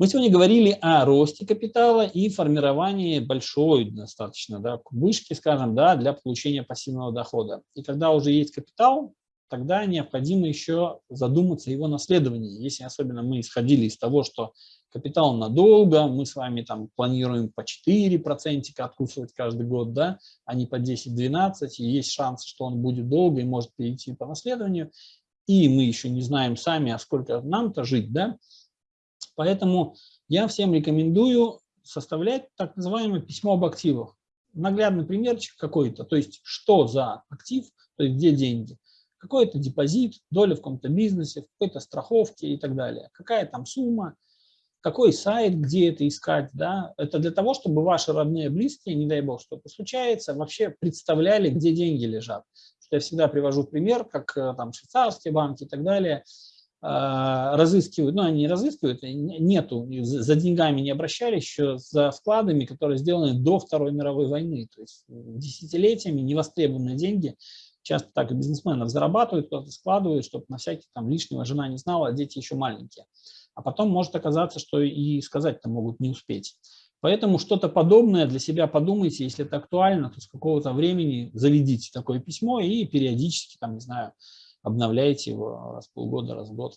Мы сегодня говорили о росте капитала и формировании большой достаточно да, вышки, скажем, да, для получения пассивного дохода. И когда уже есть капитал, тогда необходимо еще задуматься о его наследовании. Если особенно мы исходили из того, что капитал надолго, мы с вами там планируем по 4% откусывать каждый год, да, а не по 10-12, и есть шанс, что он будет долго и может перейти по наследованию, и мы еще не знаем сами, а сколько нам-то жить, да, Поэтому я всем рекомендую составлять так называемое письмо об активах. Наглядный примерчик какой-то, то есть что за актив, то есть где деньги. Какой-то депозит, доля в каком-то бизнесе, в какой-то страховке и так далее. Какая там сумма, какой сайт, где это искать. Да? Это для того, чтобы ваши родные, близкие, не дай бог что-то случается, вообще представляли, где деньги лежат. Я всегда привожу пример, как э, там швейцарские банки и так далее – разыскивают, ну они не разыскивают, нету, за деньгами не обращались еще за вкладами, которые сделаны до Второй мировой войны, то есть десятилетиями невостребованные деньги, часто так и бизнесменов зарабатывают, кто-то складывает, чтобы на всякий там лишнего жена не знала, а дети еще маленькие. А потом может оказаться, что и сказать-то могут не успеть. Поэтому что-то подобное для себя подумайте, если это актуально, то с какого-то времени заведите такое письмо и периодически, там, не знаю, обновляете его раз в полгода, раз в год.